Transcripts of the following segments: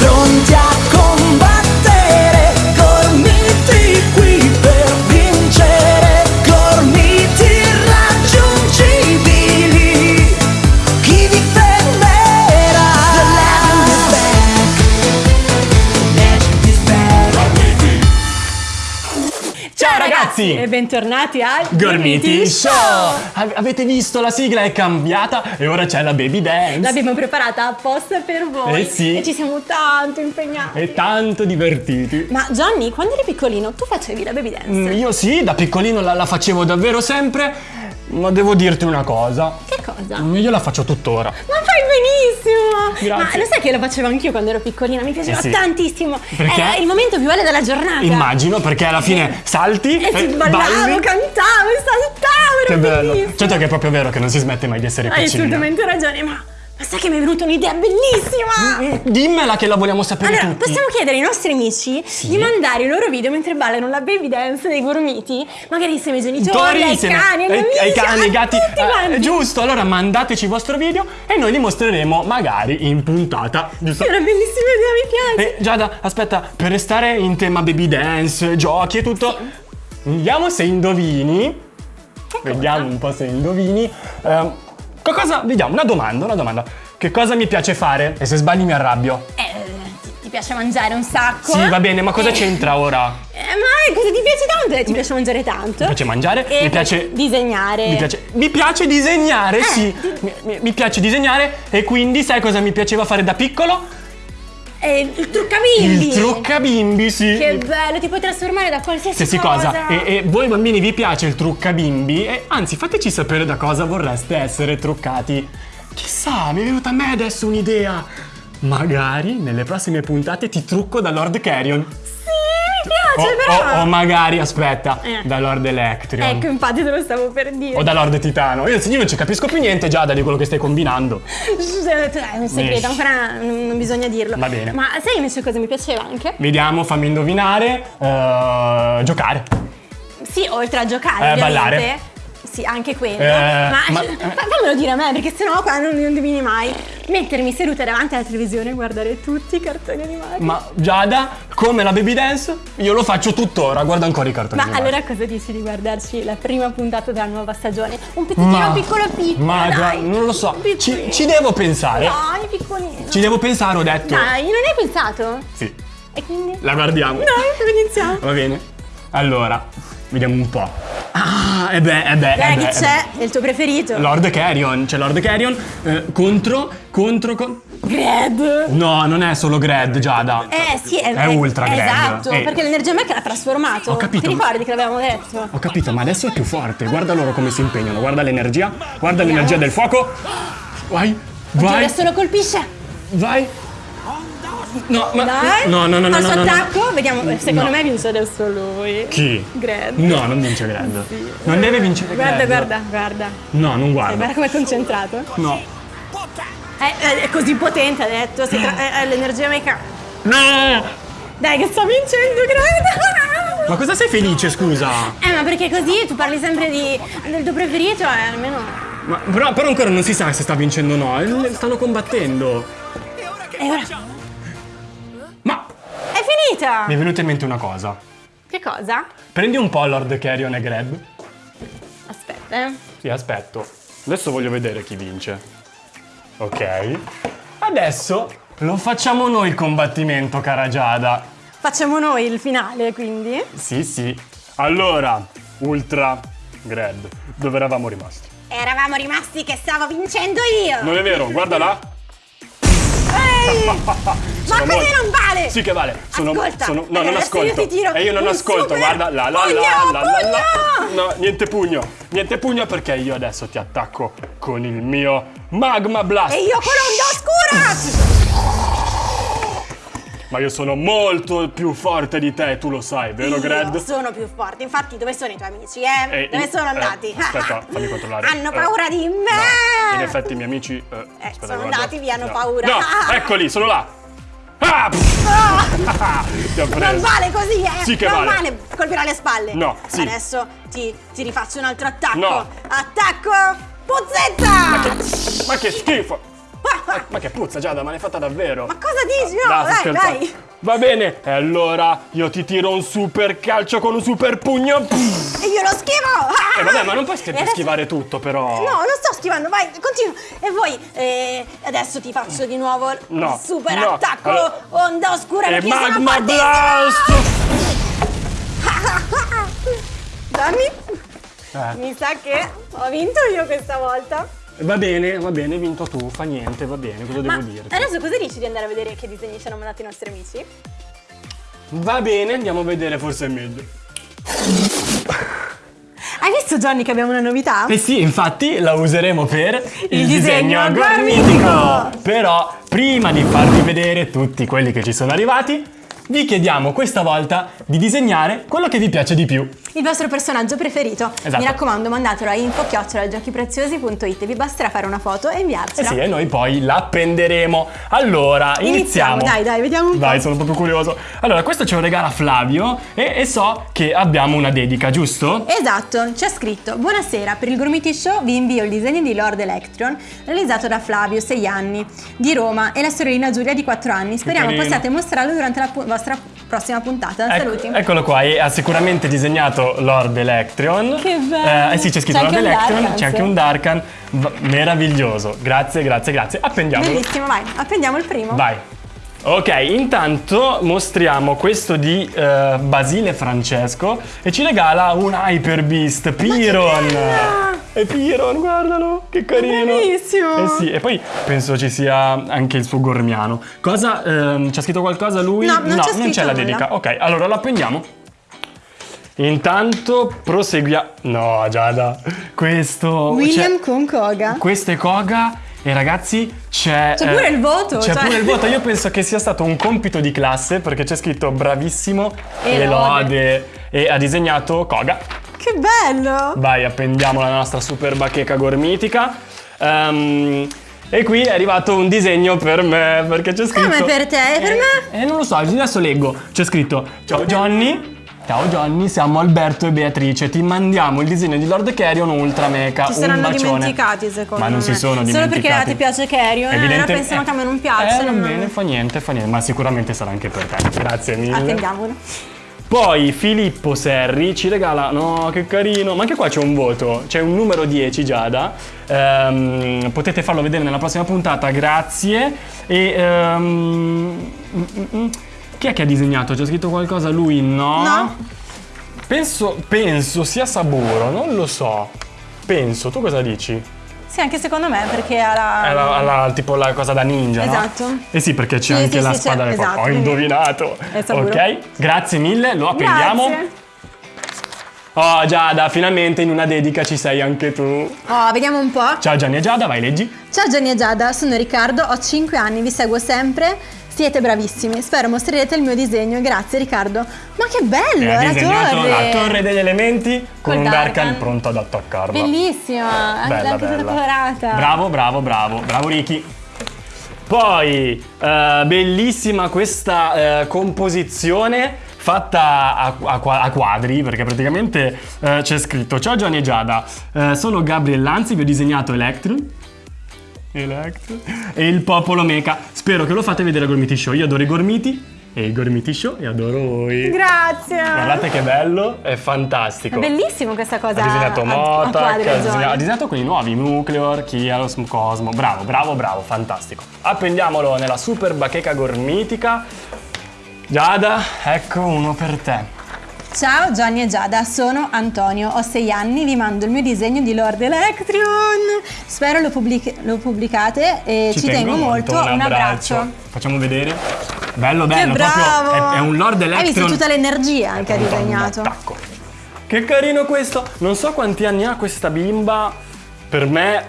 pronti a Ciao ragazzi! E bentornati al Gormiti Show! Ave- Avete visto la sigla è cambiata e ora c'è la baby dance. L'abbiamo preparata apposta per voi Eh sì. e ci siamo tanto impegnati. E tanto divertiti. Ma Johnny, quando eri piccolino, tu facevi la baby dance? Mm, Io sì, da piccolino la, la facevo davvero sempre, ma devo dirti una cosa. Cosa? Mm, Io la faccio tuttora. Ma fai benissimo! Grazie. Ma lo sai che lo facevo anch'io quando ero piccolina? Mi piaceva Eh sì. tantissimo. Perché? Era il momento più bello della giornata. Immagino, perché alla fine salti E eh, ballavo, balli. cantavo, saltavo, era Che bello. bellissimo. Certo che è proprio vero che non si smette mai di essere Hai piccini. assolutamente ragione, ma, ma sai che mi è venuta un'idea bellissima! Mm, Dimmela che la vogliamo sapere Allora, tutti. possiamo chiedere ai nostri amici di mandare i loro video mentre ballano la baby dance dei gormiti? Magari insieme ai genitori, Tori ai cani, ai, amici, ai cani, ai gatti. Eh, quanti. giusto, allora mandateci il vostro video e noi li mostreremo magari in puntata. Giusto? È una bellissima idea, mi piace. E Giada, aspetta, per restare in tema baby dance, giochi e tutto, vediamo se indovini. Vediamo un po' se indovini. Ehm, cosa? Vediamo, una domanda, una domanda. Che cosa mi piace fare? E se sbagli mi arrabbio. Eh, ti, ti piace mangiare un sacco? Sì, va bene, ma cosa Eh, c'entra ora? eh, ma cosa ti piace tanto? Eh, ti piace mangiare tanto? Mi piace mangiare, E mi piace disegnare. Mi piace, mi piace disegnare, Eh, sì. Mi, mi- mi piace disegnare e quindi sai cosa mi piaceva fare da piccolo? Eh, il truccabimbi. Il truccabimbi, sì. Che bello, ti puoi trasformare da qualsiasi Qualsiasi cosa. E, e voi bambini vi piace il truccabimbi? E anzi, fateci sapere da cosa vorreste essere truccati. Chissà, mi è venuta a me adesso un'idea. Magari nelle prossime puntate ti trucco da Lord Carrion. Mi O, piace però. o- o magari, aspetta, Eh. da Lord Electrion. Ecco, infatti te lo stavo per dire. O da Lord Titano. Io, io non ci capisco più niente già da di quello che stai combinando. È un segreto, ancora non bisogna dirlo. Va bene. Ma sai invece cosa mi piaceva anche? Vediamo, fammi indovinare. eh, giocare. Sì, oltre a giocare, Eh, ballare. Sì, anche quello. Eh, ma, ma- fa- fammelo dire a me, perché sennò qua non, non divini mai. Mettermi seduta davanti alla televisione e guardare tutti i cartoni animati. Ma Giada, come la baby dance, io lo faccio tuttora. Guarda ancora i cartoni. Ma animati. allora cosa dici di guardarci la prima puntata della nuova stagione? Un pezzettino Ma- piccolo piccolo. Ma dai. non lo so. Ci, ci devo pensare. Dai, piccolino. Ci devo pensare, ho detto. Dai, non hai pensato? Sì, E quindi? la guardiamo. Dai, iniziamo. Va bene. Allora, vediamo un po'. Ah, e beh, e beh. Dai, eh chi beh, c'è? È il tuo preferito? eh beh. Lord Carrion, c'è Lord Carrion eh, contro, contro, con... Gred. No, non è solo Gred, Giada. Eh sì, è, È ultra Gred. Esatto, Eh. perché l'energia mech l'ha trasformato. Ho capito, Ti ricordi che l'avevamo detto? Ho capito, ma adesso è più forte. Guarda loro come si impegnano. Guarda l'energia. Guarda l'energia del fuoco. Vai, Oddio, vai, adesso lo colpisce. vai. No, ma... Dai. No, no, no, no, suo no, no, no. attacco, vediamo. Secondo No. me vince adesso lui. Chi? Gred. No, non vince Gred. Non deve vincere Guarda, Gred. guarda, guarda. No, non E guarda. guarda com'è concentrato. No. È, è- è così potente, ha detto. È, è l'energia mecha. No! Dai, che sta vincendo, Gred. Ma cosa sei felice, scusa? Eh, ma perché così tu parli sempre di, del tuo preferito e almeno. Ma, però, però ancora non si sa se sta vincendo o no. eh, Stanno combattendo. E ora. Finita! mi è venuta in mente una cosa. Che cosa? Prendi un po' Lord Carrion e Greb. Aspetta, eh. Sì, aspetto. Adesso voglio vedere chi vince. Ok. Adesso lo facciamo noi il combattimento, cara Giada. Facciamo noi il finale, quindi. Sì, sì. Allora, Ultra Greb, dove eravamo rimasti? Eravamo rimasti che stavo vincendo io! Non è vero, guarda là. Ma così molto- non vale! Sì che vale. Sono, Ascolta, sono- no, non adesso ascolto. io ti tiro e io non ascolto, super guarda, la la pugno, la la la la. pugno! No, niente pugno. Niente pugno perché io adesso ti attacco con il mio Magma Blast. E io con l'onda oscura! Ma io sono molto più forte di te, tu lo sai, vero Io Gred? sono più forte, infatti dove sono i tuoi amici, eh? Eh, dove in- sono eh, andati? aspetta, fammi controllare. Hanno Eh, paura di me! No, in effetti i miei amici... eh, aspetta, sono guarda. andati via, hanno No. paura. No, eccoli, sono là. Ah! preso. Non vale così, eh! Sì che non vale. colpirà le spalle! No, sì. Adesso ti, ti rifaccio un altro attacco! No. Attacco! Puzzetta! Ma che schifo! Ah, Ma, ma che puzza Giada, ma l'hai fatta davvero? Ma cosa dici? No, sto dai, scherzando. dai. Va bene, e allora io ti tiro un super calcio con un super pugno. Pff. E io lo schivo! E vabbè, ma non puoi adesso- schivare tutto però. No, non sto schivando, vai, continua. E poi, eh, adesso ti faccio di nuovo il No, super no. attacco Allora- onda oscura E magma blast! Gianni, Eh, mi sa che ho vinto io questa volta. Va bene, va bene, hai vinto tu, fa niente, va bene, cosa Ma devo dirti? adesso cosa dici di andare a vedere che disegni ci hanno mandato i nostri amici? Va bene, andiamo a vedere, forse è meglio. Hai visto Johnny che abbiamo una novità? Eh sì, infatti la useremo per Il disegno gormitico. Però prima di farvi vedere tutti quelli che ci sono arrivati, vi chiediamo questa volta di disegnare quello che vi piace di più. Il vostro personaggio preferito. Esatto. Mi raccomando, mandatelo a info-giochipreziosi.it. Vi basterà fare una foto e Eh inviarcela. sì, e noi poi l'appenderemo. Allora, iniziamo. Iniziamo, dai, dai, vediamo un po'. Dai, sono proprio curioso. Allora, questo ce lo regala Flavio e, e so che abbiamo una dedica, giusto? Esatto, c'è scritto Buonasera, per il Gormiti Show vi invio il disegno di Lord Electron realizzato da Flavio, 6 anni, di Roma e la sorellina Giulia di 4 anni. Speriamo possiate mostrarlo durante la vostra prossima puntata. Ecco- Saluti. eccolo qua, e ha sicuramente disegnato Lord Electron. Che bello. Eh, eh sì, c'è scritto Lord Darkan, c'è anche un Darkan. Meraviglioso. Grazie, grazie, grazie. Appendiamolo. Bellissimo, vai, apprendiamo il primo. Vai. Ok, intanto mostriamo questo di eh, Basile Francesco e ci regala un Hyper Beast Piron. È Piron, guardalo, che carino. bellissimo! Eh sì, e poi penso ci sia anche il suo gormiano. Cosa ehm, c'ha scritto qualcosa lui? No, non c'è scritto c'è la dedica. Ok, allora lo appendiamo. Intanto proseguiamo. No, Giada, questo William cioè, con Koga. questo è Koga e ragazzi c'è... C'è pure il voto, C'è cioè- pure il voto. Io penso che sia stato un compito di classe perché c'è scritto bravissimo E e lode. lode e ha disegnato Koga. Che bello! Vai, appendiamo la nostra super bacheca gormitica. Ehm, e qui è arrivato un disegno per me perché c'è scritto... Come per te? E per Eh, me? Eh, non lo so, adesso leggo. C'è scritto Ciao Johnny. Ciao Johnny, siamo Alberto e Beatrice. Ti mandiamo il disegno di Lord Carrion Ultra Mecha. Ci saranno dimenticati secondo Ma non me. si sono Solo dimenticati. perché a te piace Carrion, eh, Evidente- pensano che a me non Eh, piacciono. va ma- bene, fa niente, fa niente, ma sicuramente sarà anche per te. Grazie mille. Attendiamolo. Poi Filippo Serri ci regala, no che carino, ma anche qua c'è un voto, c'è un numero 10 Giada, Ehm, potete farlo vedere nella prossima puntata, grazie. E ehm, mm, mm, mm. chi è che ha disegnato? C'è scritto qualcosa? Lui no? No. Penso, penso sia Saburo, non lo so. Penso, tu cosa dici? Sì, anche secondo me, perché ha la... È la, la- tipo la cosa da ninja, no? Esatto. Eh sì, perché c'è Sì, anche sì, la sì, spada fuoco. esatto, Ho indovinato. È. Ok, grazie mille, lo appendiamo. Grazie. Oh Giada, finalmente in una dedica ci sei anche tu. Oh, vediamo un po'. Ciao Gianni e Giada, vai leggi. Ciao Gianni e Giada, sono Riccardo, ho 5 anni, vi seguo sempre. Siete bravissimi, spero mostrerete il mio disegno. Grazie Riccardo. Ma che bello, E ha la torre! la torre degli elementi con Col un Darkan pronto ad attaccarla. Bellissima, anche, Bella, anche bella. colorata. Bravo, bravo, bravo, bravo Ricky. Poi, eh, bellissima questa eh, composizione fatta a, a a quadri, perché praticamente eh, c'è scritto Ciao Gianni e Giada, eh, sono Gabriel Lanzi, vi ho disegnato Electron. Electron. E il popolo mecha. Spero che lo fate vedere al Gormiti Show. Io adoro i Gormiti e i Gormiti Show e adoro voi. Grazie. Guardate che bello, è fantastico. È bellissimo questa cosa. Ha disegnato a- a quadri, ha, disegnato, ha disegnato quelli nuovi, Nucleor, Kialos, Cosmo. Bravo, bravo, bravo, fantastico. Appendiamolo nella super bacheca gormitica. Giada, ecco uno per te. Ciao Gianni e Giada, sono Antonio, ho 6 anni, vi mando il mio disegno di Lord Electrion. Spero lo, pubblic- lo pubblicate e ci, tengo, molto. Un abbraccio. Facciamo vedere. Bello, bello, che bravo! è, è un Lord Hai visto tutta l'energia anche ha Un disegnato. attacco. Che carino questo. Non so quanti anni ha questa bimba. Per me,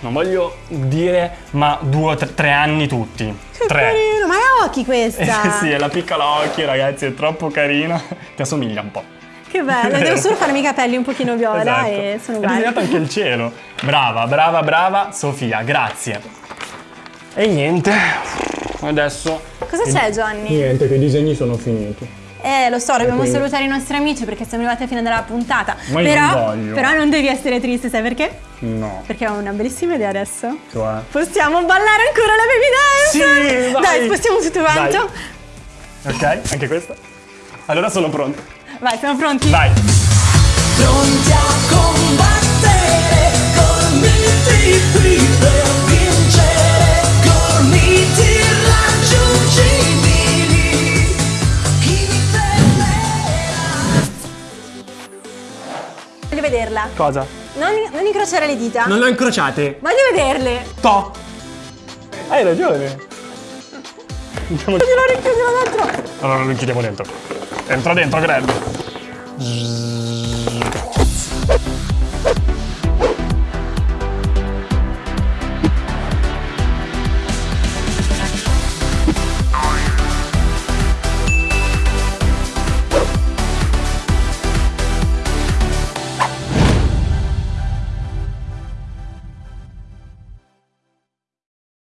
non voglio dire, ma due o tre, tre anni tutti. Tre. carino, ma è occhi Eh, questa. sì, è la piccola occhi, ragazzi, è troppo carina. Ti assomiglia un po'. Che bello, devo solo farmi i capelli un pochino viola Esatto. e sono Hai uguali. disegnato anche il cielo. Brava, brava, brava, Sofia, grazie. E niente, adesso... Cosa c'è Johnny? Niente, che i disegni sono finiti. Eh, lo so, dobbiamo Quindi- salutare i nostri amici perché siamo arrivati fino alla puntata. Ma io però, non voglio. però non devi essere triste, sai perché? No. Perché ho una bellissima idea adesso. Cioè. Possiamo ballare ancora la baby dance? Sì, vai. Dai, spostiamo tutto quanto. Ok, anche questa. Allora sono pronto. Vai, siamo pronti? Vai. Pronti a combattere col miti vederla. Cosa? Non, non incrociare le dita. Non le ho incrociate. Voglio vederle. To. Hai ragione. Andiamo Chiudilo, richiudilo dentro. Allora lo chiudiamo dentro. Entra dentro, Greg.